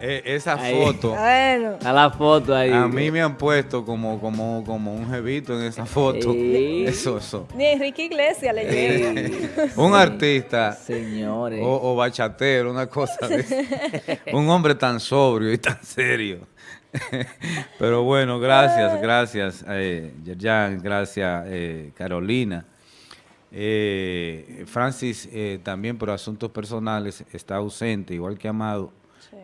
Eh, esa foto. Bueno. A la foto ahí. A mí me han puesto como, como, como un jevito en esa foto. Sí. Eso, eso. Ni Enrique Iglesias le llega. un artista Señores. o, o bachatero, una cosa de. Un hombre tan sobrio y tan serio. Pero bueno, gracias, gracias, eh, Yerjan, gracias, eh, Carolina. Eh, Francis eh, también por asuntos personales está ausente, igual que Amado,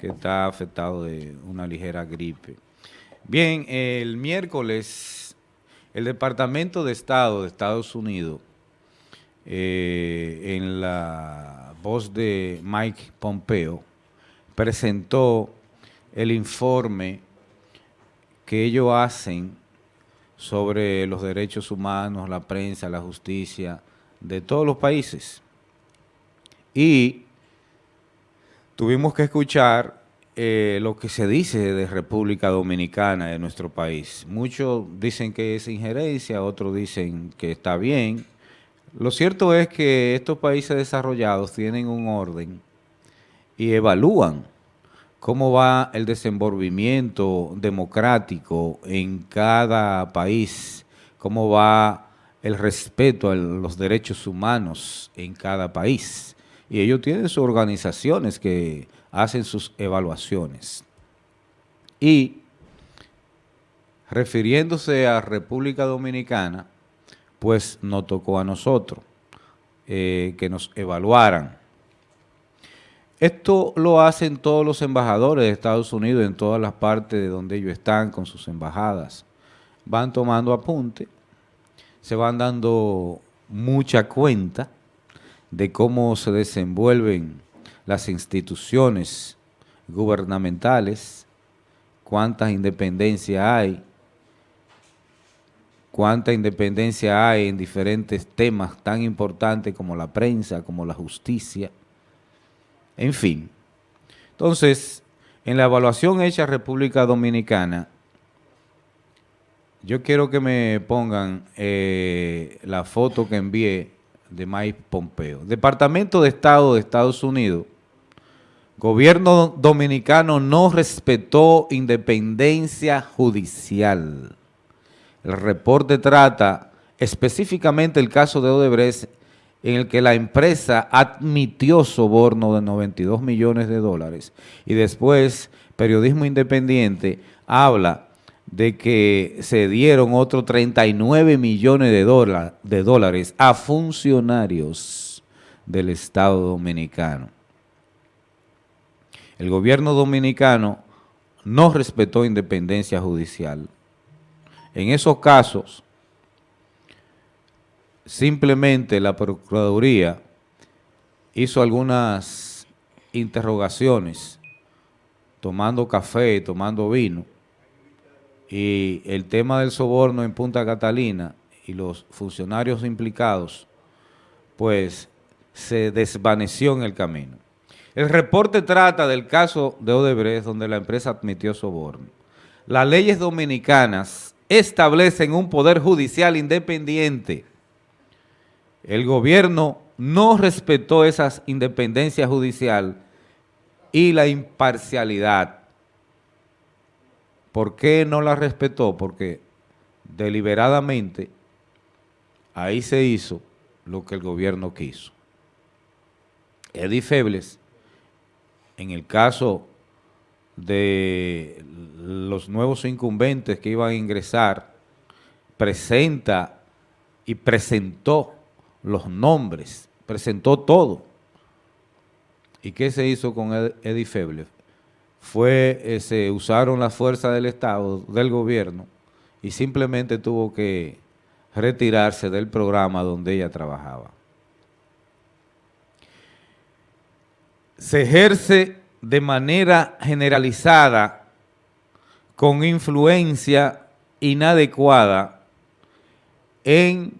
Que está afectado de una ligera gripe. Bien, el miércoles el Departamento de Estado de Estados Unidos, eh, en la voz de Mike Pompeo, presentó el informe que ellos hacen sobre los derechos humanos, la prensa, la justicia de todos los países. Y tuvimos que escuchar eh, lo que se dice de República Dominicana, de nuestro país. Muchos dicen que es injerencia, otros dicen que está bien. Lo cierto es que estos países desarrollados tienen un orden y evalúan cómo va el desenvolvimiento democrático en cada país, cómo va el respeto a los derechos humanos en cada país. Y ellos tienen sus organizaciones que hacen sus evaluaciones. Y refiriéndose a República Dominicana, pues nos tocó a nosotros eh, que nos evaluaran. Esto lo hacen todos los embajadores de Estados Unidos en todas las partes de donde ellos están con sus embajadas. Van tomando apunte, se van dando mucha cuenta de cómo se desenvuelven las instituciones gubernamentales, cuántas independencias hay, cuánta independencia hay en diferentes temas tan importantes como la prensa, como la justicia, en fin. Entonces, en la evaluación hecha República Dominicana, yo quiero que me pongan eh, la foto que envié de Mike Pompeo. Departamento de Estado de Estados Unidos, gobierno dominicano no respetó independencia judicial. El reporte trata específicamente el caso de Odebrecht en el que la empresa admitió soborno de 92 millones de dólares y después Periodismo Independiente habla de que se dieron otros 39 millones de, de dólares a funcionarios del Estado Dominicano. El gobierno dominicano no respetó independencia judicial. En esos casos, simplemente la Procuraduría hizo algunas interrogaciones, tomando café, tomando vino, y el tema del soborno en Punta Catalina y los funcionarios implicados, pues se desvaneció en el camino. El reporte trata del caso de Odebrecht, donde la empresa admitió soborno. Las leyes dominicanas establecen un poder judicial independiente. El gobierno no respetó esa independencia judicial y la imparcialidad. ¿Por qué no la respetó? Porque deliberadamente ahí se hizo lo que el gobierno quiso. Eddie Febles, en el caso de los nuevos incumbentes que iban a ingresar, presenta y presentó los nombres, presentó todo. ¿Y qué se hizo con Eddie Febles? Fue, eh, se usaron las fuerzas del Estado, del gobierno, y simplemente tuvo que retirarse del programa donde ella trabajaba. Se ejerce de manera generalizada, con influencia inadecuada en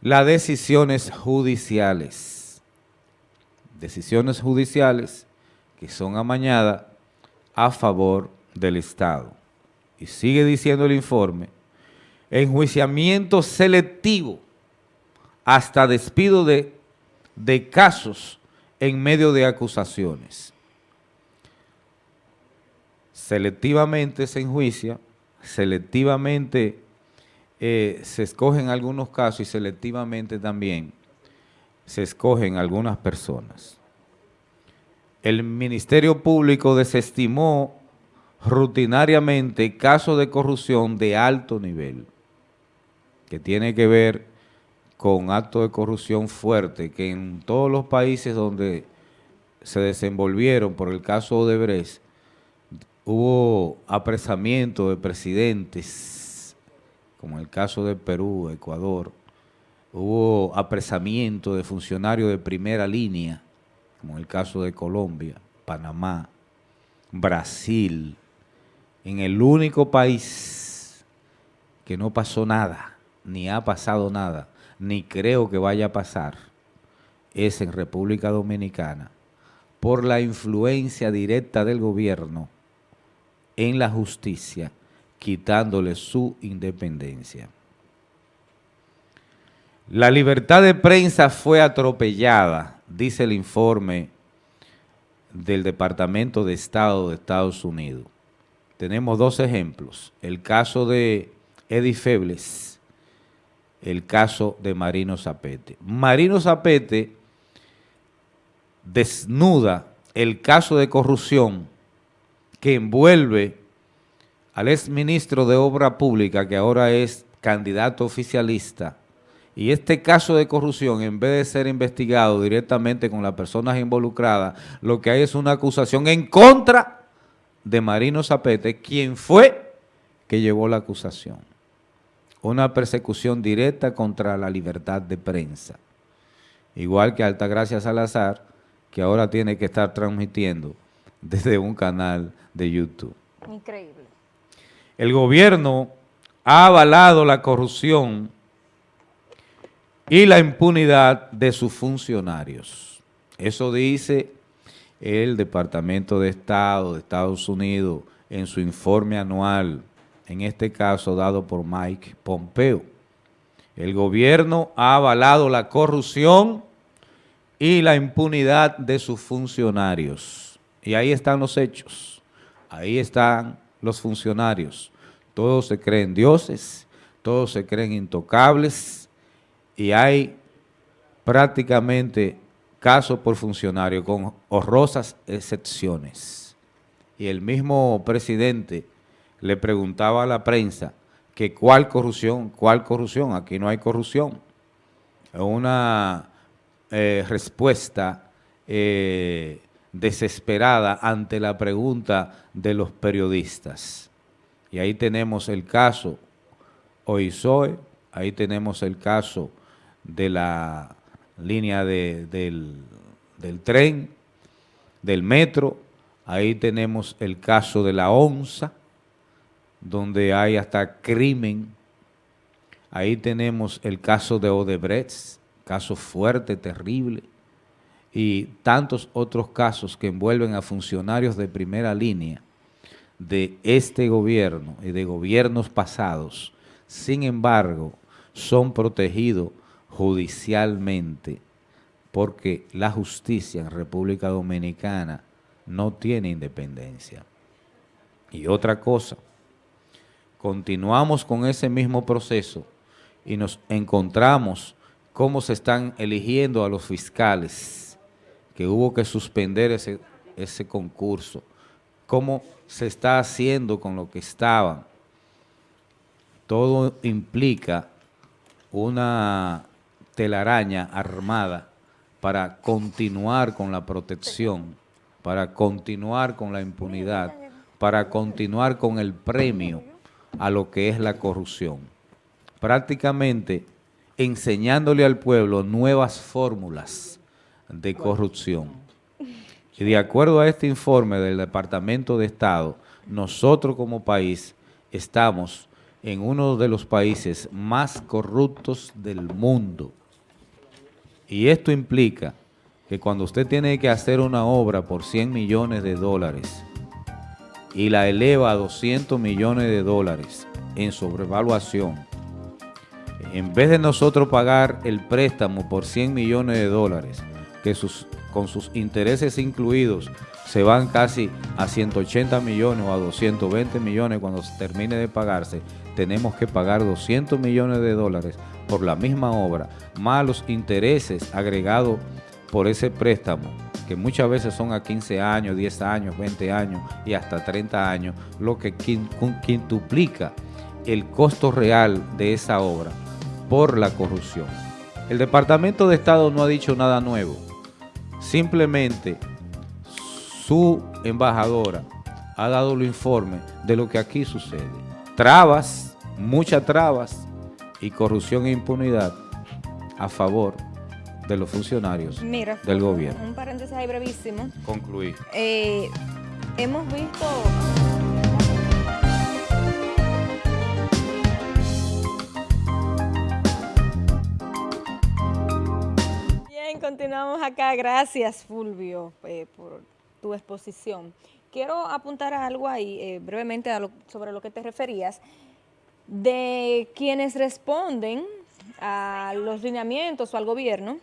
las decisiones judiciales. Decisiones judiciales que son amañadas a favor del Estado. Y sigue diciendo el informe, enjuiciamiento selectivo hasta despido de, de casos en medio de acusaciones. selectivamente se enjuicia, selectivamente eh, se escogen algunos casos y selectivamente también se escogen algunas personas. El Ministerio Público desestimó rutinariamente casos de corrupción de alto nivel, que tiene que ver con actos de corrupción fuerte, que en todos los países donde se desenvolvieron por el caso Odebrecht, hubo apresamiento de presidentes, como el caso de Perú, Ecuador, hubo apresamiento de funcionarios de primera línea, como el caso de Colombia, Panamá, Brasil, en el único país que no pasó nada, ni ha pasado nada, ni creo que vaya a pasar, es en República Dominicana, por la influencia directa del gobierno en la justicia, quitándole su independencia. La libertad de prensa fue atropellada, dice el informe del Departamento de Estado de Estados Unidos tenemos dos ejemplos. El caso de Eddie Febles, el caso de Marino Zapete. Marino Zapete desnuda el caso de corrupción que envuelve al exministro de Obra Pública, que ahora es candidato oficialista, y este caso de corrupción, en vez de ser investigado directamente con las personas involucradas, lo que hay es una acusación en contra de Marino Zapete, quien fue que llevó la acusación. Una persecución directa contra la libertad de prensa. Igual que Altagracia Salazar, que ahora tiene que estar transmitiendo desde un canal de YouTube. Increíble. El gobierno ha avalado la corrupción y la impunidad de sus funcionarios. Eso dice el Departamento de Estado de Estados Unidos en su informe anual, en este caso dado por Mike Pompeo. El gobierno ha avalado la corrupción y la impunidad de sus funcionarios. Y ahí están los hechos, ahí están los funcionarios. Todos se creen dioses, todos se creen intocables y hay prácticamente caso por funcionario, con horrorosas excepciones. Y el mismo presidente le preguntaba a la prensa que cuál corrupción, cuál corrupción, aquí no hay corrupción. Una eh, respuesta eh, desesperada ante la pregunta de los periodistas. Y ahí tenemos el caso Oizoe, ahí tenemos el caso de la línea de, del, del tren, del metro, ahí tenemos el caso de la onza, donde hay hasta crimen, ahí tenemos el caso de Odebrecht, caso fuerte, terrible, y tantos otros casos que envuelven a funcionarios de primera línea de este gobierno y de gobiernos pasados, sin embargo, son protegidos judicialmente porque la justicia en República Dominicana no tiene independencia. Y otra cosa, continuamos con ese mismo proceso y nos encontramos cómo se están eligiendo a los fiscales, que hubo que suspender ese, ese concurso, cómo se está haciendo con lo que estaban. Todo implica una telaraña armada para continuar con la protección, para continuar con la impunidad, para continuar con el premio a lo que es la corrupción. Prácticamente enseñándole al pueblo nuevas fórmulas de corrupción. Y de acuerdo a este informe del Departamento de Estado, nosotros como país estamos en uno de los países más corruptos del mundo. Y esto implica que cuando usted tiene que hacer una obra por 100 millones de dólares y la eleva a 200 millones de dólares en sobrevaluación, en vez de nosotros pagar el préstamo por 100 millones de dólares que sus con sus intereses incluidos, se van casi a 180 millones o a 220 millones cuando se termine de pagarse, tenemos que pagar 200 millones de dólares por la misma obra, más los intereses agregados por ese préstamo, que muchas veces son a 15 años, 10 años, 20 años y hasta 30 años, lo que quintuplica el costo real de esa obra por la corrupción. El Departamento de Estado no ha dicho nada nuevo, simplemente su embajadora ha dado el informe de lo que aquí sucede. Trabas, muchas trabas y corrupción e impunidad a favor de los funcionarios Mira, del gobierno. Un paréntesis ahí brevísimo. Concluí. Eh, hemos visto... continuamos acá. Gracias, Fulvio, eh, por tu exposición. Quiero apuntar algo ahí, eh, brevemente, a lo- sobre lo que te referías, de quienes responden a los lineamientos o al gobierno,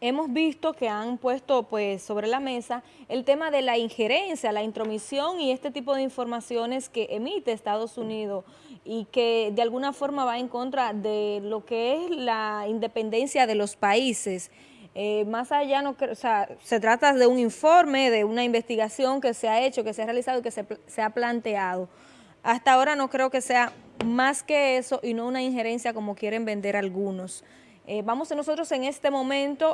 hemos visto que han puesto pues sobre la mesa el tema de la injerencia, la intromisión y este tipo de informaciones que emite Estados Unidos y que de alguna forma va en contra de lo que es la independencia de los países. Eh, más allá, no, o sea, se trata de un informe, de una investigación que se ha hecho, que se ha realizado y que se, se ha planteado. Hasta ahora no creo que sea más que eso y no una injerencia como quieren vender algunos. Eh, vamos nosotros en este momento